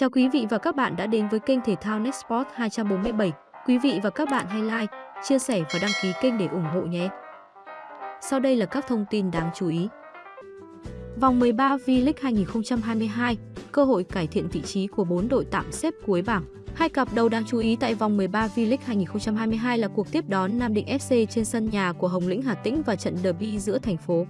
Chào quý vị và các bạn đã đến với kênh thể thao Nextport 247. Quý vị và các bạn hãy like, chia sẻ và đăng ký kênh để ủng hộ nhé. Sau đây là các thông tin đáng chú ý. Vòng 13 V-League 2022, cơ hội cải thiện vị trí của 4 đội tạm xếp cuối bảng. Hai cặp đầu đáng chú ý tại vòng 13 V-League 2022 là cuộc tiếp đón Nam Định FC trên sân nhà của Hồng Lĩnh Hà Tĩnh và trận derby giữa thành phố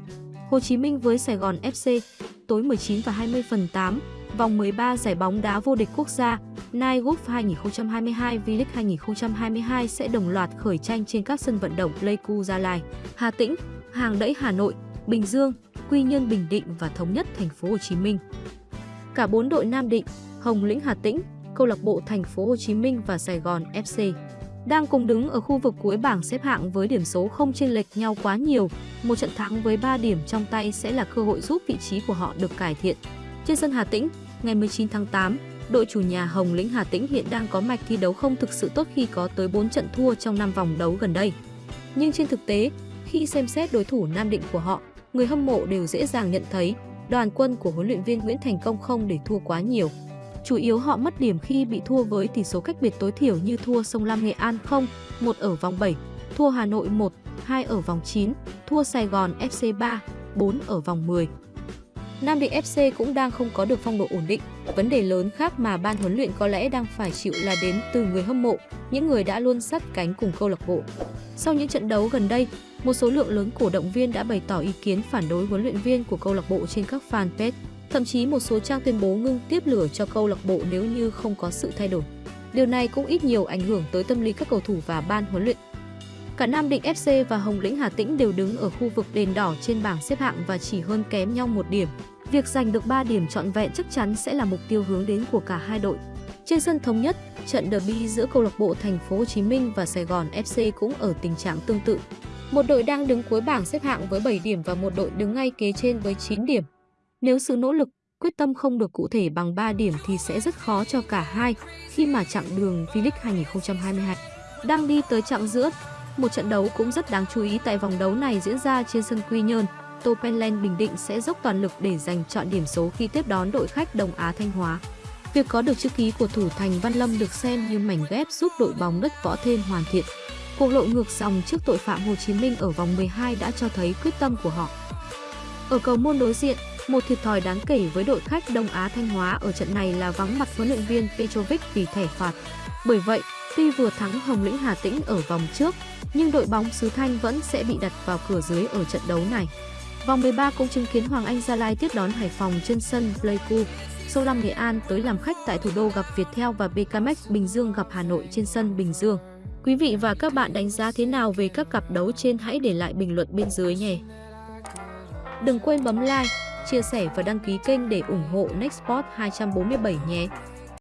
Hồ Chí Minh với Sài Gòn FC tối 19 và 20 phần 8 vòng 13 giải bóng đá vô địch quốc gia Nike Golf 2022 V-League 2022 sẽ đồng loạt khởi tranh trên các sân vận động Pleiku Gia Lai, Hà Tĩnh, Hàng Đẫy Hà Nội, Bình Dương, Quy Nhơn Bình Định và Thống Nhất Thành phố Hồ Chí Minh. Cả bốn đội Nam Định, Hồng Lĩnh Hà Tĩnh, Câu lạc bộ Thành phố Hồ Chí Minh và Sài Gòn FC đang cùng đứng ở khu vực cuối bảng xếp hạng với điểm số không chênh lệch nhau quá nhiều. Một trận thắng với 3 điểm trong tay sẽ là cơ hội giúp vị trí của họ được cải thiện. Trên sân Hà Tĩnh, ngày 19 tháng 8, đội chủ nhà Hồng Lĩnh Hà Tĩnh hiện đang có mạch thi đấu không thực sự tốt khi có tới 4 trận thua trong 5 vòng đấu gần đây. Nhưng trên thực tế, khi xem xét đối thủ Nam Định của họ, người hâm mộ đều dễ dàng nhận thấy đoàn quân của huấn luyện viên Nguyễn Thành Công không để thua quá nhiều. Chủ yếu họ mất điểm khi bị thua với tỷ số cách biệt tối thiểu như thua Sông Lam Nghệ An 0, 1 ở vòng 7, thua Hà Nội 1, 2 ở vòng 9, thua Sài Gòn FC 3, 4 ở vòng 10. Nam Định FC cũng đang không có được phong độ ổn định. Vấn đề lớn khác mà ban huấn luyện có lẽ đang phải chịu là đến từ người hâm mộ, những người đã luôn sát cánh cùng câu lạc bộ. Sau những trận đấu gần đây, một số lượng lớn cổ động viên đã bày tỏ ý kiến phản đối huấn luyện viên của câu lạc bộ trên các fanpage. Thậm chí một số trang tuyên bố ngưng tiếp lửa cho câu lạc bộ nếu như không có sự thay đổi. Điều này cũng ít nhiều ảnh hưởng tới tâm lý các cầu thủ và ban huấn luyện. Cả Nam Định FC và Hồng Lĩnh Hà Tĩnh đều đứng ở khu vực đền đỏ trên bảng xếp hạng và chỉ hơn kém nhau một điểm. Việc giành được 3 điểm trọn vẹn chắc chắn sẽ là mục tiêu hướng đến của cả hai đội. Trên sân thống nhất, trận derby giữa câu lạc bộ Thành phố Hồ Chí Minh và Sài Gòn FC cũng ở tình trạng tương tự. Một đội đang đứng cuối bảng xếp hạng với 7 điểm và một đội đứng ngay kế trên với 9 điểm. Nếu sự nỗ lực, quyết tâm không được cụ thể bằng 3 điểm thì sẽ rất khó cho cả hai khi mà chặng đường V-League 2022 đang đi tới chặng giữa. Một trận đấu cũng rất đáng chú ý tại vòng đấu này diễn ra trên sân Quy Nhơn. Topenland Bình Định sẽ dốc toàn lực để giành chọn điểm số khi tiếp đón đội khách Đông Á Thanh Hóa. Việc có được chữ ký của thủ thành Văn Lâm được xem như mảnh ghép giúp đội bóng đất võ thêm hoàn thiện. Cuộc lộ ngược dòng trước tội phạm Hồ Chí Minh ở vòng 12 đã cho thấy quyết tâm của họ. Ở cầu môn đối diện, một thiệt thòi đáng kể với đội khách Đông Á Thanh Hóa ở trận này là vắng mặt huấn luyện viên Petrovic vì thẻ phạt. Bởi vậy, tuy vừa thắng Hồng Lĩnh Hà Tĩnh ở vòng trước, nhưng đội bóng xứ Thanh vẫn sẽ bị đặt vào cửa dưới ở trận đấu này. Vòng 13 cũng chứng kiến Hoàng Anh Gia Lai tiếp đón Hải Phòng trên sân Pleiku. Sâu Lâm Nghệ An tới làm khách tại thủ đô gặp Viettel và BKMX Bình Dương gặp Hà Nội trên sân Bình Dương. Quý vị và các bạn đánh giá thế nào về các cặp đấu trên hãy để lại bình luận bên dưới nhé. Đừng quên bấm like, chia sẻ và đăng ký kênh để ủng hộ Nextport 247 nhé.